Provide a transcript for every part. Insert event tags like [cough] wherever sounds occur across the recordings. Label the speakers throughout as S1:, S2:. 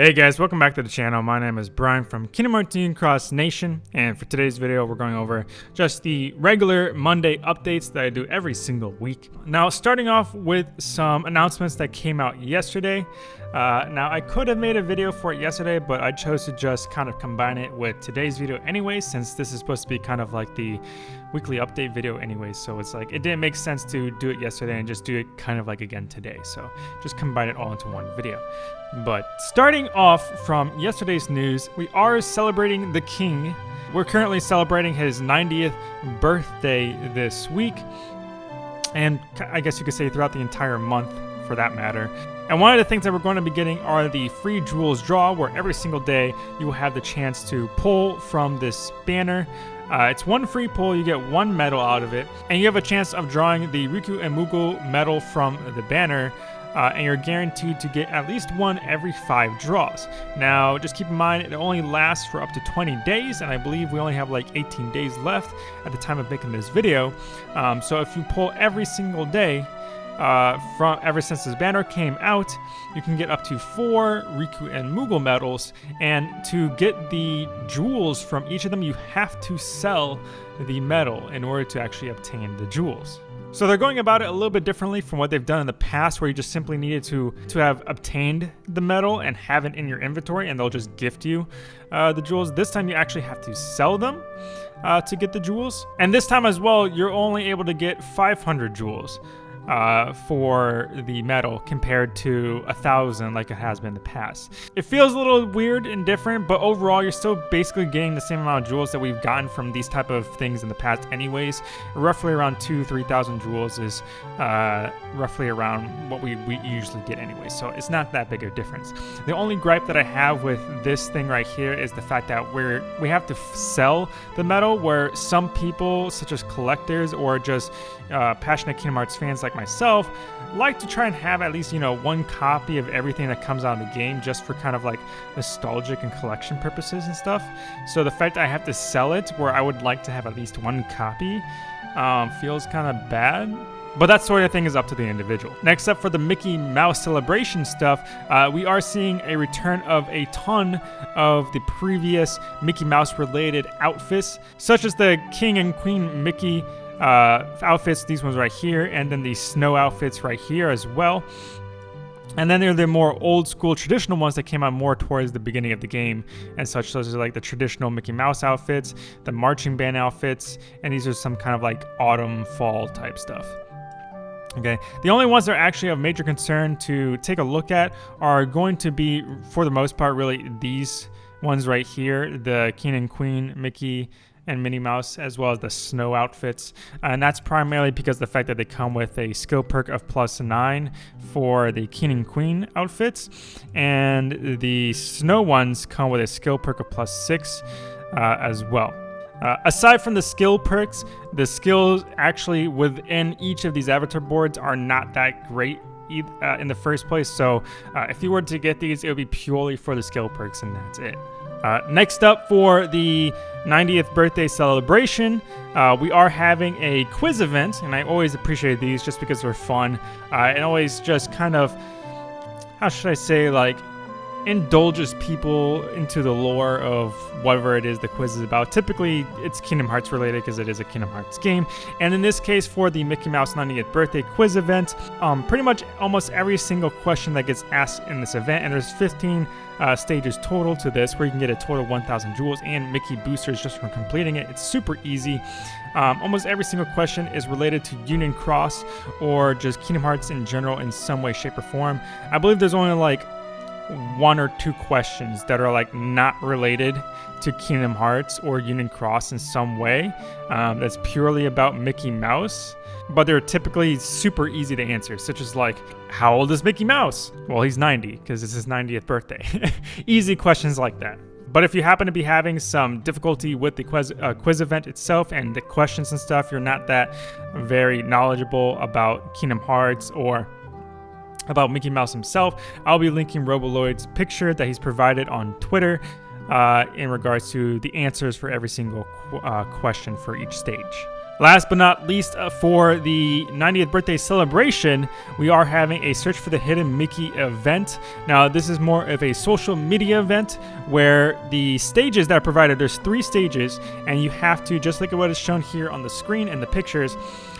S1: Hey guys, welcome back to the channel. My name is Brian from Kingdom Hearts Cross Nation, and for today's video, we're going over just the regular Monday updates that I do every single week. Now, starting off with some announcements that came out yesterday. Uh, now, I could have made a video for it yesterday, but I chose to just kind of combine it with today's video anyway, since this is supposed to be kind of like the weekly update video anyway. So it's like, it didn't make sense to do it yesterday and just do it kind of like again today. So just combine it all into one video. But starting off from yesterday's news, we are celebrating the king. We're currently celebrating his 90th birthday this week. And I guess you could say throughout the entire month for that matter. And one of the things that we're going to be getting are the free jewels draw, where every single day you will have the chance to pull from this banner. Uh, it's one free pull, you get one medal out of it, and you have a chance of drawing the Riku and Moogle medal from the banner uh, and you're guaranteed to get at least one every five draws. Now, just keep in mind, it only lasts for up to 20 days, and I believe we only have like 18 days left at the time of making this video. Um, so if you pull every single day, uh, from ever since this banner came out, you can get up to four Riku and Moogle medals, and to get the jewels from each of them, you have to sell the medal in order to actually obtain the jewels. So they're going about it a little bit differently from what they've done in the past where you just simply needed to, to have obtained the medal and have it in your inventory and they'll just gift you uh, the jewels. This time you actually have to sell them uh, to get the jewels. And this time as well, you're only able to get 500 jewels uh, for the medal compared to a thousand like it has been in the past. It feels a little weird and different, but overall you're still basically getting the same amount of jewels that we've gotten from these type of things in the past anyways. Roughly around two, 3,000 jewels is uh, roughly around what we, we usually get anyway, so it's not that big of a difference. The only gripe that I have with this thing right here is the fact that we're we have to sell the medal where some people, such as collectors or just uh, passionate Kingdom Hearts fans like myself like to try and have at least, you know, one copy of everything that comes out of the game just for kind of like nostalgic and collection purposes and stuff. So the fact I have to sell it where I would like to have at least one copy um, feels kind of bad. But that sort of thing is up to the individual. Next up for the Mickey Mouse celebration stuff, uh, we are seeing a return of a ton of the previous Mickey Mouse related outfits, such as the King and Queen Mickey uh, outfits, these ones right here, and then the snow outfits right here as well. And then there are the more old school traditional ones that came out more towards the beginning of the game and such. Those are like the traditional Mickey Mouse outfits, the marching band outfits, and these are some kind of like autumn, fall type stuff. Okay, the only ones that are actually of major concern to take a look at are going to be, for the most part, really these ones right here, the King and Queen Mickey and Minnie Mouse, as well as the snow outfits. And that's primarily because the fact that they come with a skill perk of plus nine for the King and Queen outfits, and the snow ones come with a skill perk of plus six uh, as well. Uh, aside from the skill perks, the skills actually within each of these avatar boards are not that great uh, in the first place. So uh, if you were to get these, it would be purely for the skill perks and that's it. Uh, next up for the 90th birthday celebration, uh, we are having a quiz event, and I always appreciate these just because they're fun uh, and always just kind of, how should I say, like indulges people into the lore of whatever it is the quiz is about. Typically, it's Kingdom Hearts related because it is a Kingdom Hearts game. And in this case, for the Mickey Mouse 90th birthday quiz event, um, pretty much almost every single question that gets asked in this event, and there's 15 uh, stages total to this, where you can get a total of 1,000 jewels and Mickey boosters just from completing it. It's super easy. Um, almost every single question is related to Union Cross or just Kingdom Hearts in general in some way, shape, or form. I believe there's only like one or two questions that are like not related to Kingdom Hearts or Union Cross in some way. Um, that's purely about Mickey Mouse, but they're typically super easy to answer, such as like, how old is Mickey Mouse? Well, he's 90 because it's his 90th birthday. [laughs] easy questions like that. But if you happen to be having some difficulty with the quiz, uh, quiz event itself and the questions and stuff, you're not that very knowledgeable about Kingdom Hearts or about Mickey Mouse himself, I'll be linking Roboloid's picture that he's provided on Twitter uh, in regards to the answers for every single qu uh, question for each stage. Last but not least, uh, for the 90th birthday celebration, we are having a Search for the Hidden Mickey event. Now, this is more of a social media event where the stages that are provided, there's three stages, and you have to, just like what is shown here on the screen and the pictures,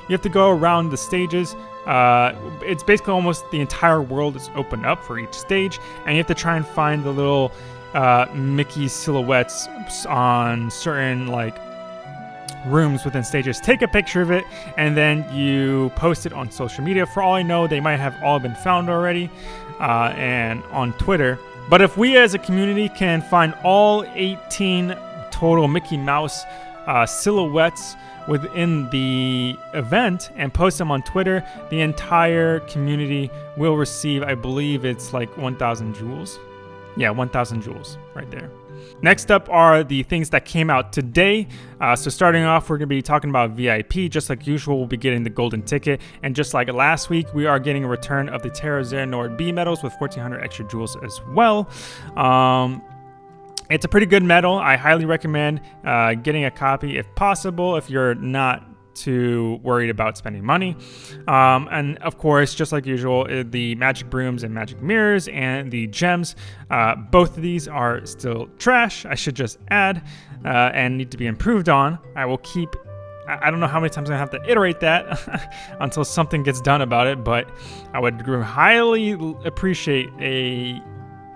S1: you have to go around the stages. Uh, it's basically almost the entire world is opened up for each stage, and you have to try and find the little uh, Mickey silhouettes on certain like rooms within stages. Take a picture of it and then you post it on social media. For all I know, they might have all been found already uh, and on Twitter. But if we as a community can find all 18 total Mickey Mouse uh, silhouettes within the event and post them on Twitter, the entire community will receive, I believe it's like 1,000 jewels. Yeah, 1,000 jewels right there. Next up are the things that came out today. Uh, so starting off, we're going to be talking about VIP. Just like usual, we'll be getting the golden ticket. And just like last week, we are getting a return of the Terra Xehanort B medals with 1400 extra jewels as well. Um, it's a pretty good medal. I highly recommend uh, getting a copy if possible if you're not too worried about spending money. Um, and of course, just like usual, uh, the magic brooms and magic mirrors and the gems, uh, both of these are still trash, I should just add, uh, and need to be improved on. I will keep I don't know how many times I have to iterate that [laughs] until something gets done about it, but I would highly appreciate a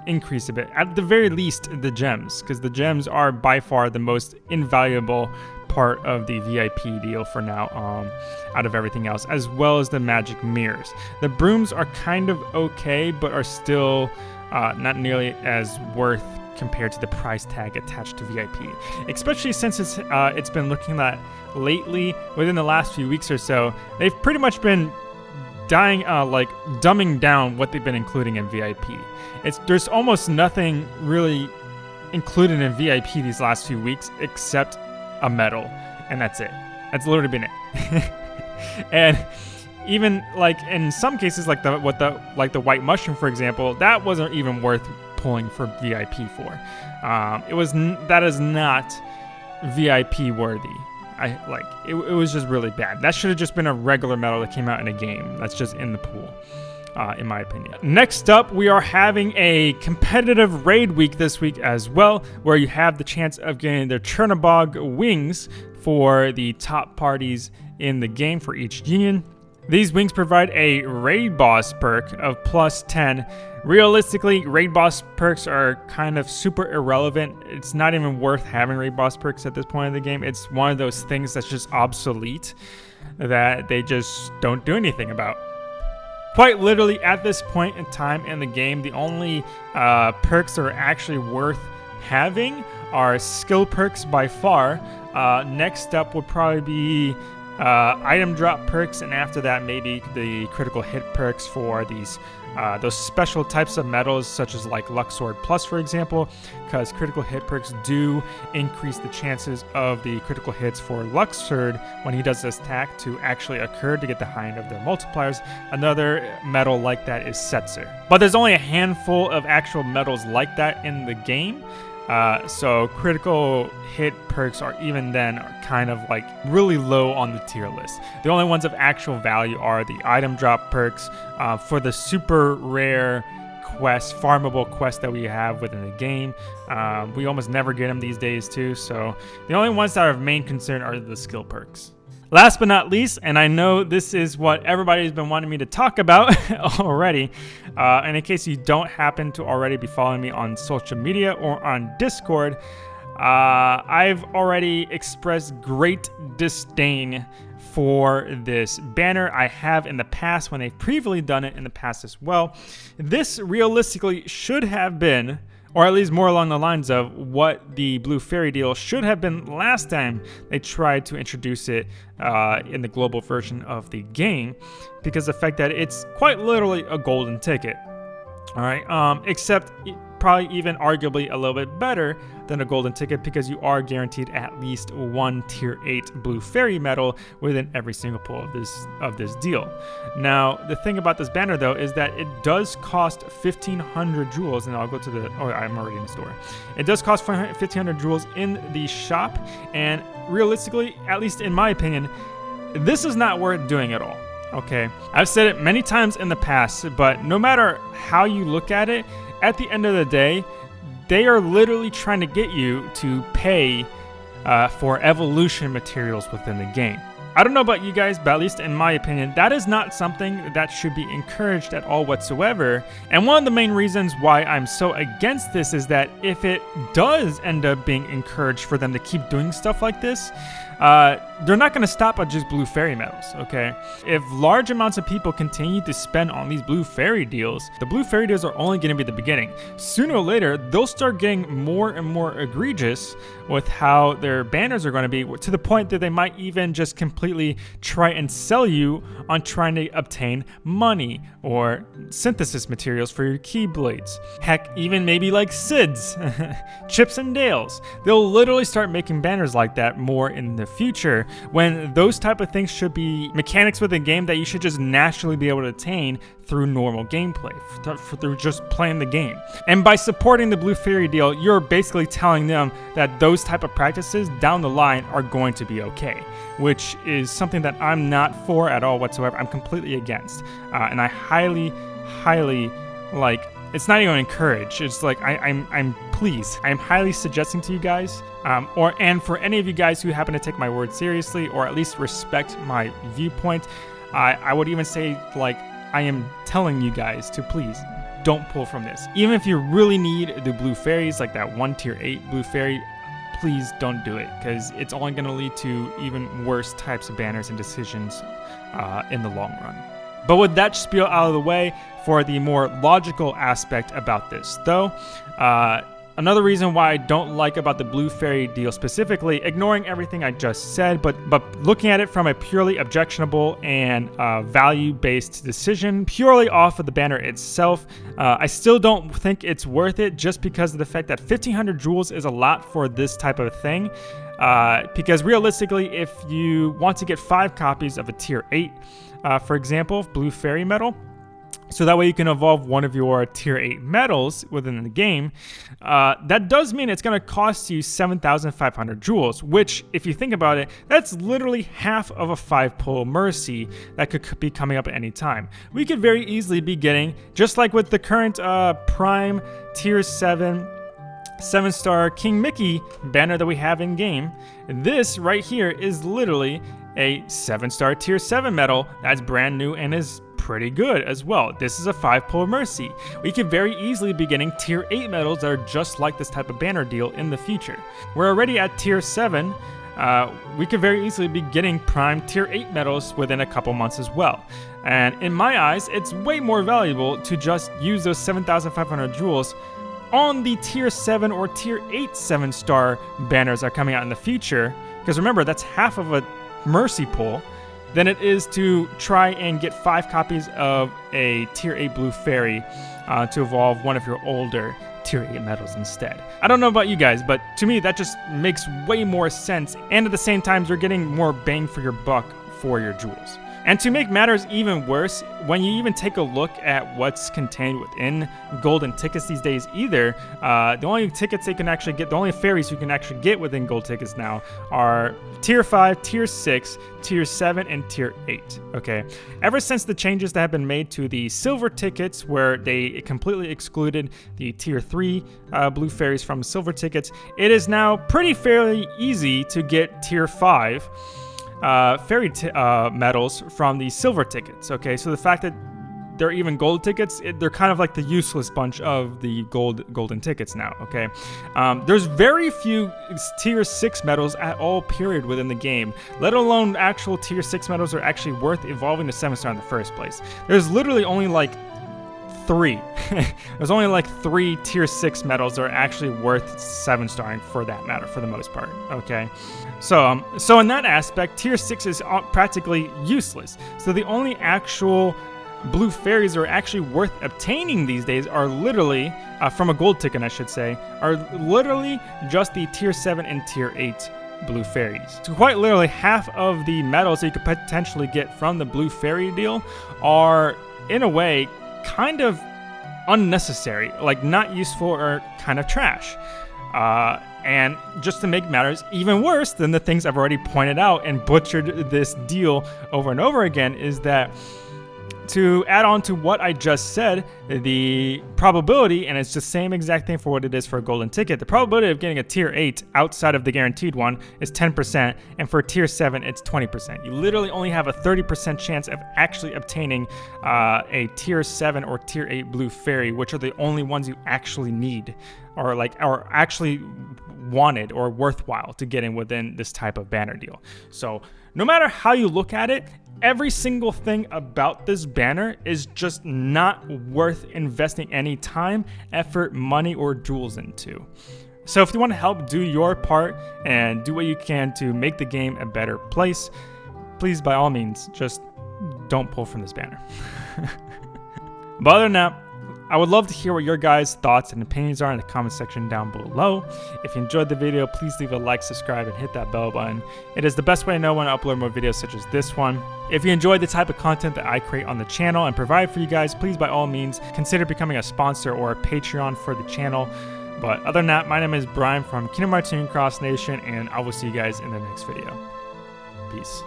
S1: increase a bit. At the very least, the gems, because the gems are by far the most invaluable part of the VIP deal for now um, out of everything else, as well as the magic mirrors. The brooms are kind of okay, but are still uh, not nearly as worth compared to the price tag attached to VIP, especially since it's uh, it's been looking that lately within the last few weeks or so, they've pretty much been dying uh, like dumbing down what they've been including in VIP. It's there's almost nothing really included in VIP these last few weeks except a medal, and that's it. That's literally been it. [laughs] and even like in some cases, like the what the like the white mushroom, for example, that wasn't even worth pulling for VIP for. Um, it was that is not VIP worthy. I like it, it was just really bad. That should have just been a regular medal that came out in a game. That's just in the pool uh, in my opinion. Next up, we are having a competitive raid week this week as well, where you have the chance of getting the Chernobog wings for the top parties in the game for each union. These wings provide a raid boss perk of plus 10. Realistically, raid boss perks are kind of super irrelevant. It's not even worth having raid boss perks at this point in the game. It's one of those things that's just obsolete that they just don't do anything about. Quite literally, at this point in time in the game, the only uh, perks that are actually worth having are skill perks by far. Uh, next up would probably be uh, item drop perks, and after that, maybe the critical hit perks for these uh, those special types of medals, such as like Luxord Plus, for example, because critical hit perks do increase the chances of the critical hits for Luxord when he does this attack to actually occur to get the high end of their multipliers. Another medal like that is Setzer. But there's only a handful of actual medals like that in the game. Uh, so critical hit perks are even then are kind of like really low on the tier list. The only ones of actual value are the item drop perks uh, for the super rare quest, farmable quest that we have within the game. Um, we almost never get them these days too. So the only ones that are of main concern are the skill perks. Last but not least, and I know this is what everybody's been wanting me to talk about [laughs] already, uh, and in case you don't happen to already be following me on social media or on Discord, uh, I've already expressed great disdain for this banner. I have in the past when they've previously done it in the past as well. This realistically should have been or at least more along the lines of what the Blue Fairy deal should have been last time they tried to introduce it uh, in the global version of the game, because the fact that it's quite literally a golden ticket. All right, um, except probably even arguably a little bit better than a golden ticket because you are guaranteed at least one tier 8 blue fairy medal within every single pull of this of this deal. Now, the thing about this banner though is that it does cost 1500 jewels and I'll go to the oh I'm already in the store. It does cost 1500 jewels in the shop and realistically, at least in my opinion, this is not worth doing at all. Okay, I've said it many times in the past, but no matter how you look at it, at the end of the day, they are literally trying to get you to pay uh, for evolution materials within the game. I don't know about you guys, but at least in my opinion, that is not something that should be encouraged at all whatsoever. And one of the main reasons why I'm so against this is that if it does end up being encouraged for them to keep doing stuff like this, uh, they're not going to stop at just blue fairy medals, okay? If large amounts of people continue to spend on these blue fairy deals, the blue fairy deals are only going to be the beginning. Sooner or later, they'll start getting more and more egregious with how their banners are going to be to the point that they might even just completely try and sell you on trying to obtain money or synthesis materials for your keyblades. Heck, even maybe like SIDS, [laughs] Chips and Dales. They'll literally start making banners like that more in the future when those type of things should be mechanics within a game that you should just naturally be able to attain through normal gameplay, through just playing the game. And by supporting the Blue Fairy deal, you're basically telling them that those type of practices down the line are going to be okay, which is something that I'm not for at all whatsoever. I'm completely against. Uh, and I highly, highly like it's not even encourage. It's like I, am I'm, I'm please, I'm highly suggesting to you guys, um, or and for any of you guys who happen to take my word seriously or at least respect my viewpoint, I, I would even say like I am telling you guys to please don't pull from this. Even if you really need the blue fairies, like that one tier 8 blue fairy, please don't do it because it's only going to lead to even worse types of banners and decisions uh, in the long run. But with that spiel out of the way, for the more logical aspect about this, though, uh, Another reason why I don't like about the Blue Fairy deal specifically, ignoring everything I just said, but but looking at it from a purely objectionable and uh, value-based decision, purely off of the banner itself, uh, I still don't think it's worth it just because of the fact that 1500 jewels is a lot for this type of thing. Uh, because realistically, if you want to get five copies of a tier 8, uh, for example, Blue Fairy Medal, so that way you can evolve one of your tier 8 medals within the game. Uh, that does mean it's going to cost you 7,500 jewels, which, if you think about it, that's literally half of a 5 pull Mercy that could be coming up at any time. We could very easily be getting, just like with the current uh, Prime Tier 7 7 star King Mickey banner that we have in game, this right here is literally a 7 star Tier 7 medal that's brand new and is pretty good as well. This is a 5 pull Mercy. We could very easily be getting tier 8 medals that are just like this type of banner deal in the future. We're already at tier 7, uh, we could very easily be getting prime tier 8 medals within a couple months as well. And in my eyes, it's way more valuable to just use those 7,500 jewels on the tier 7 or tier 8 7 star banners that are coming out in the future. Because remember, that's half of a mercy pull than it is to try and get five copies of a Tier 8 Blue Fairy uh, to evolve one of your older Tier 8 medals instead. I don't know about you guys, but to me that just makes way more sense, and at the same time, you're getting more bang for your buck for your jewels. And to make matters even worse, when you even take a look at what's contained within golden tickets these days either, uh, the only tickets they can actually get, the only fairies you can actually get within gold tickets now are tier 5, tier 6, tier 7, and tier 8, okay? Ever since the changes that have been made to the silver tickets where they completely excluded the tier 3 uh, blue fairies from silver tickets, it is now pretty fairly easy to get tier 5 uh, fairy uh, medals from the silver tickets. Okay, so the fact that they're even gold tickets, it, they're kind of like the useless bunch of the gold golden tickets now, okay? Um, there's very few tier 6 medals at all period within the game, let alone actual tier 6 medals are actually worth evolving to 7 star in the first place. There's literally only like three. [laughs] There's only like three tier 6 medals that are actually worth 7 starring for that matter, for the most part, okay? So, um, so in that aspect, tier 6 is practically useless. So the only actual blue fairies are actually worth obtaining these days are literally, uh, from a gold ticket I should say, are literally just the tier 7 and tier 8 blue fairies. So quite literally half of the medals that you could potentially get from the blue fairy deal are, in a way, kind of unnecessary, like not useful or kind of trash. Uh, And just to make matters even worse than the things I've already pointed out and butchered this deal over and over again, is that to add on to what I just said, the probability, and it's the same exact thing for what it is for a golden ticket, the probability of getting a tier 8 outside of the guaranteed one is 10%, and for tier 7, it's 20%. You literally only have a 30% chance of actually obtaining uh, a tier 7 or tier 8 blue fairy, which are the only ones you actually need, or like, are actually wanted or worthwhile to get in within this type of banner deal. So, no matter how you look at it, every single thing about this banner is just not worth investing any time, effort, money, or jewels into. So if you want to help do your part and do what you can to make the game a better place, please by all means just don't pull from this banner. [laughs] but other than that, I would love to hear what your guys' thoughts and opinions are in the comment section down below. If you enjoyed the video, please leave a like, subscribe, and hit that bell button. It is the best way to know when I upload more videos such as this one. If you enjoyed the type of content that I create on the channel and provide for you guys, please by all means consider becoming a sponsor or a Patreon for the channel. But other than that, my name is Brian from Kingdom Hearts Cross Nation, and I will see you guys in the next video. Peace.